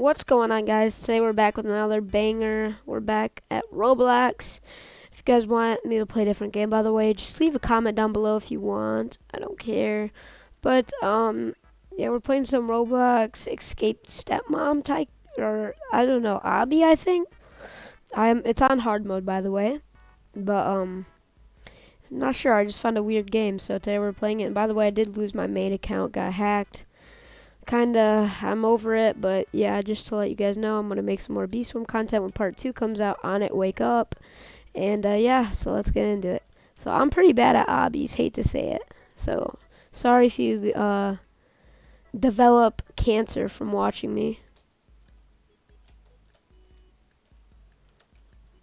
What's going on, guys? Today we're back with another banger. We're back at Roblox. If you guys want me to play a different game, by the way, just leave a comment down below if you want. I don't care. But, um, yeah, we're playing some Roblox Escape Stepmom type, or, I don't know, Obby, I think. I'm, it's on hard mode, by the way. But, um, not sure. I just found a weird game, so today we're playing it. And by the way, I did lose my main account, got hacked kind of I'm over it, but yeah, just to let you guys know, I'm gonna make some more Beast Swim content when part two comes out on it. Wake up, and uh, yeah, so let's get into it. So I'm pretty bad at obbies, hate to say it. So sorry if you uh, develop cancer from watching me.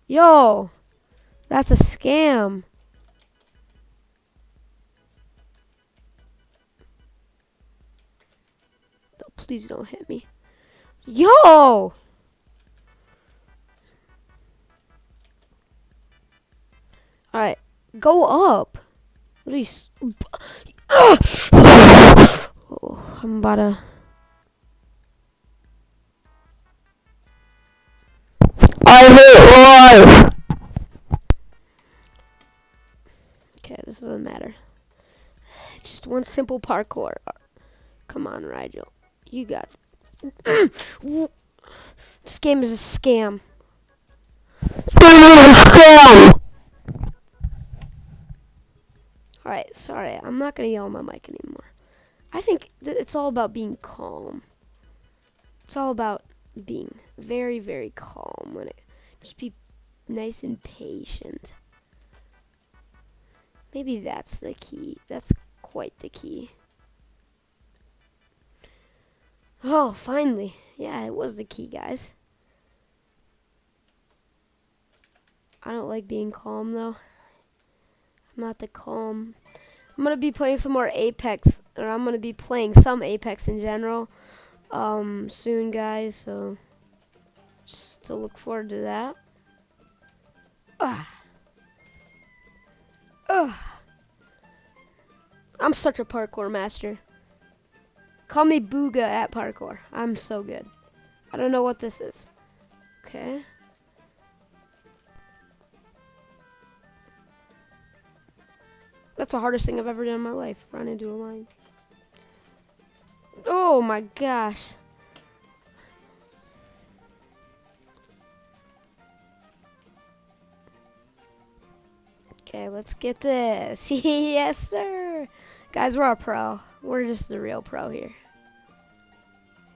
Yo, that's a scam. Please don't hit me. Yo! Alright, go up. What are you... Oh, I'm about to... I hate life! Okay, this doesn't matter. Just one simple parkour. Come on, Rigel. You got. this game is a scam. Alright, sorry. I'm not going to yell on my mic anymore. I think it's all about being calm. It's all about being very, very calm when it just be nice and patient. Maybe that's the key. That's quite the key. Oh, finally. Yeah, it was the key, guys. I don't like being calm, though. I'm not the calm. I'm going to be playing some more Apex, or I'm going to be playing some Apex in general um, soon, guys, so just to look forward to that. Ugh. Ugh. I'm such a parkour master. Call me Booga at parkour. I'm so good. I don't know what this is. Okay. That's the hardest thing I've ever done in my life. Run into a line. Oh my gosh. Okay, let's get this. yes, sir. Guys, we're a pro. We're just the real pro here.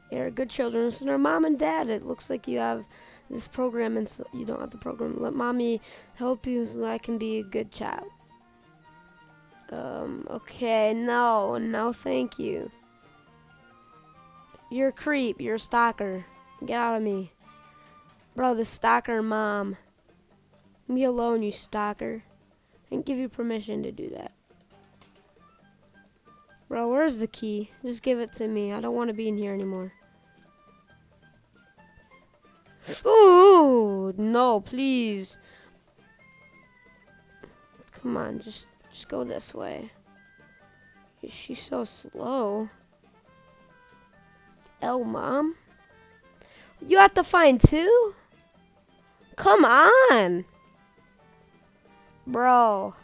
You're a good children. Listen to mom and dad. It looks like you have this program and so you don't have the program. Let mommy help you so I can be a good child. Um, okay, no, no thank you. You're a creep. You're a stalker. Get out of me. Bro, the stalker mom. Me alone, you stalker. I didn't give you permission to do that. Bro, where's the key? Just give it to me. I don't want to be in here anymore. Ooh, no, please. Come on, just just go this way. She's so slow? L mom? You have to find two? Come on. Bro.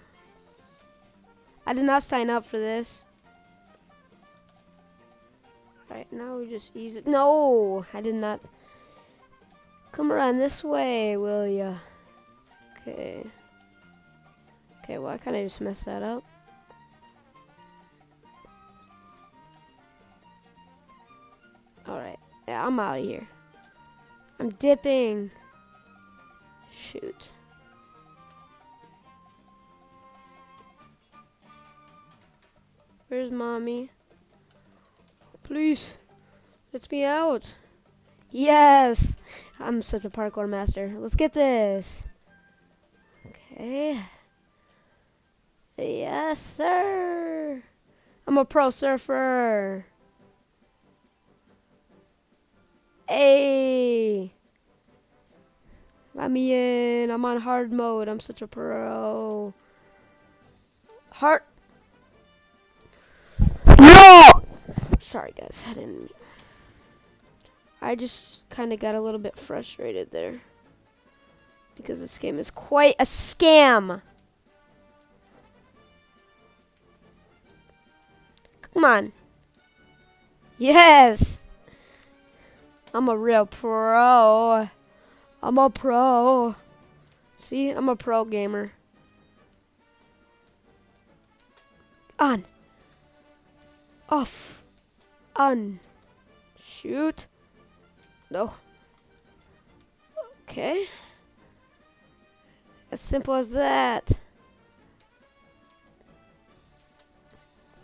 I did not sign up for this. Right now we just use it. No, I did not. Come around this way, will ya? Okay. Okay, well I kind of just messed that up. Alright, yeah, I'm out of here. I'm dipping. Shoot. Where's mommy? Please, let me out. Yes, I'm such a parkour master. Let's get this. Okay. Yes, sir. I'm a pro surfer. Hey. Let me in. I'm on hard mode. I'm such a pro. Hard. Sorry, guys. I didn't. I just kind of got a little bit frustrated there. Because this game is quite a scam. Come on. Yes. I'm a real pro. I'm a pro. See, I'm a pro gamer. On. Off. On. Shoot. No. Okay. As simple as that.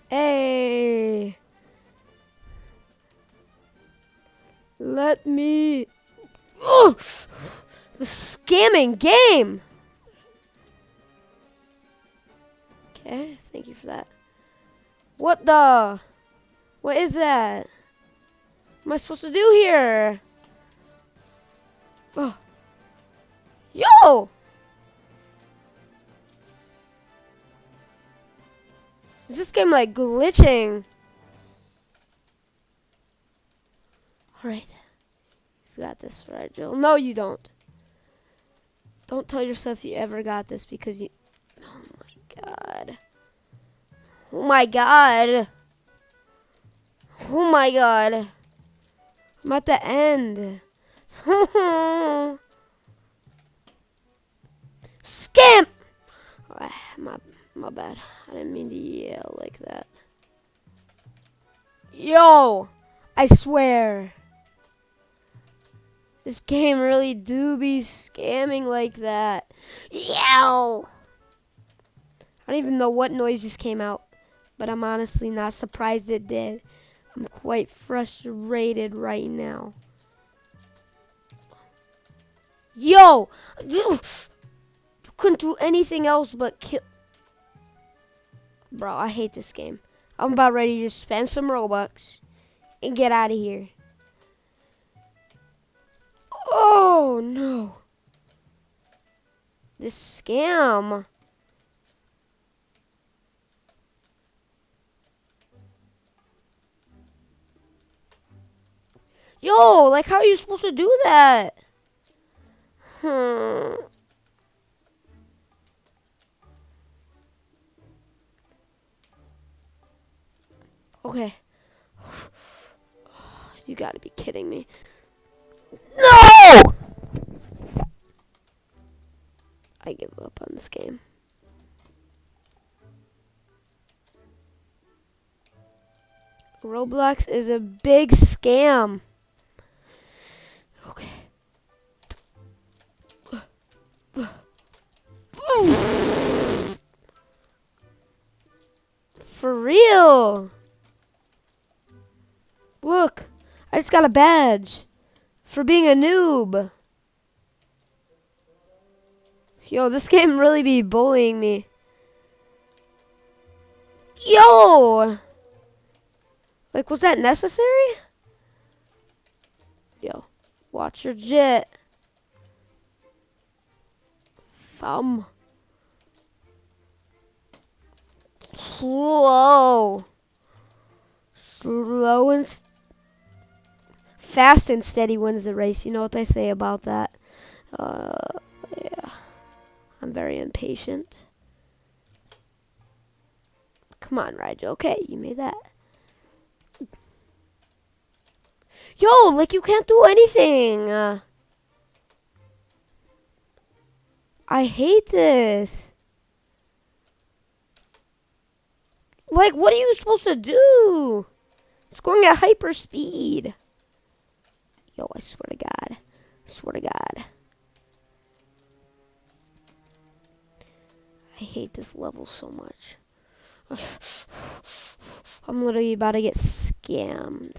Hey. Let me. Oh! The scamming game! Okay, thank you for that. What the? What is that? What am I supposed to do here? Oh. Yo! Is this game like glitching? Alright. You got this, right, Joel? No, you don't. Don't tell yourself you ever got this because you. Oh my god. Oh my god. Oh my god. I'm at the end. Scam! Oh, my, my bad. I didn't mean to yell like that. Yo! I swear. This game really do be scamming like that. Yell! I don't even know what noise just came out, but I'm honestly not surprised it did. I'm quite frustrated right now. Yo! Couldn't do anything else but kill. Bro, I hate this game. I'm about ready to spend some Robux and get out of here. Oh no. This scam. Yo, like how are you supposed to do that? Hmm. Okay. You gotta be kidding me. No! I give up on this game. Roblox is a big scam. Real. Look, I just got a badge for being a noob. Yo, this game really be bullying me. Yo! Like, was that necessary? Yo, watch your jet. Thumb. Slow. Slow and fast and steady wins the race. You know what they say about that. Uh, yeah. I'm very impatient. Come on, Rigel. Okay, you made that. Yo, like you can't do anything. Uh, I hate this. Like, what are you supposed to do? It's going at hyper speed. Yo, I swear to God. I swear to God. I hate this level so much. I'm literally about to get scammed.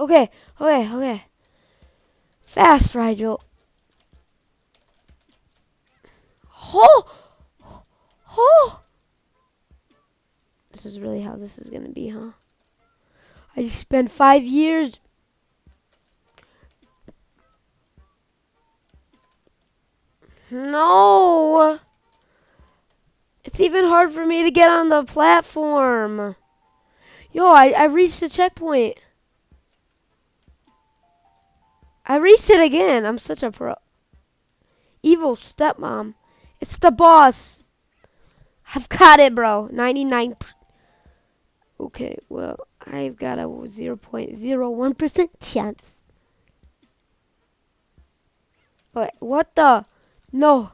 Okay, okay, okay. Fast, Rigel. Oh! Oh! This is really how this is gonna be, huh? I just spent five years No! It's even hard for me to get on the platform. Yo, I, I reached the checkpoint. I reached it again. I'm such a pro. Evil stepmom. It's the boss. I've got it, bro. 99. Okay, well, I've got a 0.01% chance. Wait, what the? No.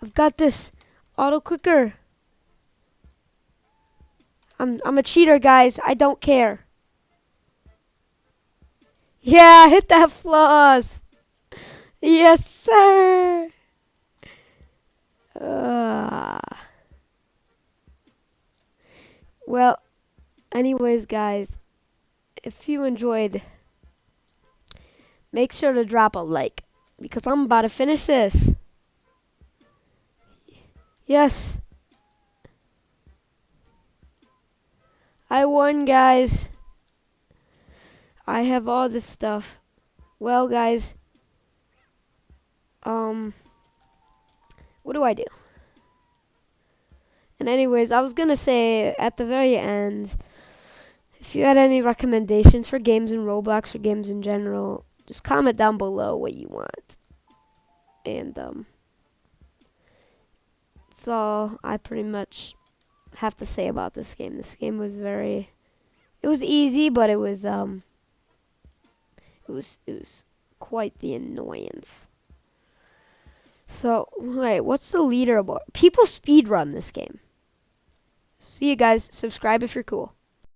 I've got this. Auto clicker. I'm I'm a cheater, guys. I don't care. Yeah, hit that floss. Yes, sir. Uh, well, anyways, guys, if you enjoyed, make sure to drop a like because I'm about to finish this. Yes. I won, guys. I have all this stuff. Well, guys. Um. What do I do? And anyways, I was gonna say at the very end, if you had any recommendations for games in Roblox or games in general, just comment down below what you want. And um, that's all I pretty much have to say about this game. This game was very, it was easy, but it was um, it was it was quite the annoyance. So wait, what's the leaderboard? People speed run this game. See you guys. Subscribe if you're cool.